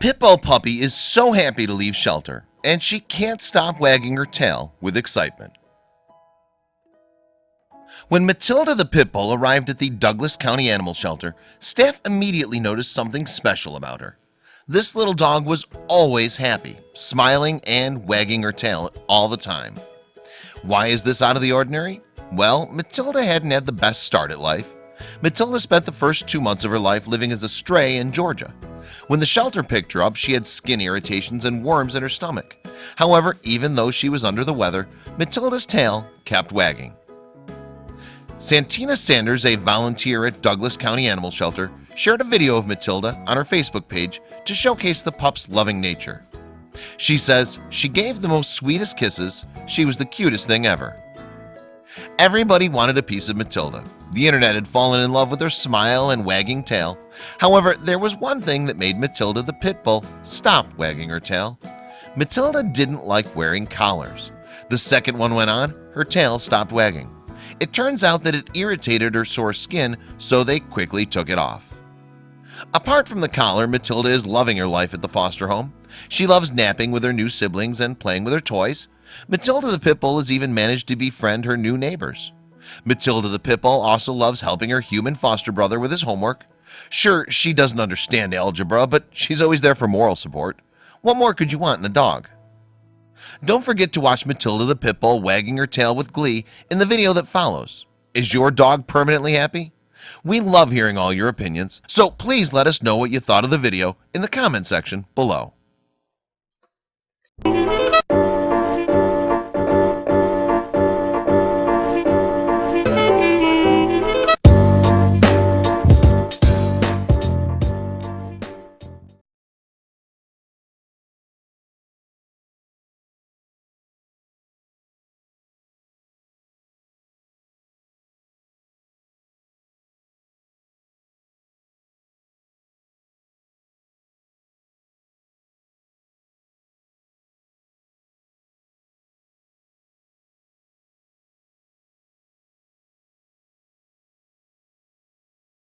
Pitbull puppy is so happy to leave shelter and she can't stop wagging her tail with excitement. When Matilda the Pitbull arrived at the Douglas County Animal Shelter staff immediately noticed something special about her. This little dog was always happy smiling and wagging her tail all the time. Why is this out of the ordinary? Well, Matilda hadn't had the best start at life. Matilda spent the first two months of her life living as a stray in Georgia when the shelter picked her up she had skin irritations and worms in her stomach. However, even though she was under the weather Matilda's tail kept wagging. Santina Sanders a volunteer at Douglas County Animal Shelter shared a video of Matilda on her Facebook page to showcase the pup's loving nature. She says she gave the most sweetest kisses. She was the cutest thing ever. Everybody wanted a piece of Matilda. The internet had fallen in love with her smile and wagging tail However, there was one thing that made Matilda the pit bull stop wagging her tail. Matilda didn't like wearing collars. The second one went on her tail stopped wagging. It turns out that it irritated her sore skin so they quickly took it off. Apart from the collar Matilda is loving her life at the foster home. She loves napping with her new siblings and playing with her toys. Matilda the Pitbull has even managed to befriend her new neighbors. Matilda the Pitbull also loves helping her human foster brother with his homework Sure, she doesn't understand algebra, but she's always there for moral support What more could you want in a dog? Don't forget to watch Matilda the Pitbull wagging her tail with glee in the video that follows Is your dog permanently happy? We love hearing all your opinions So please let us know what you thought of the video in the comment section below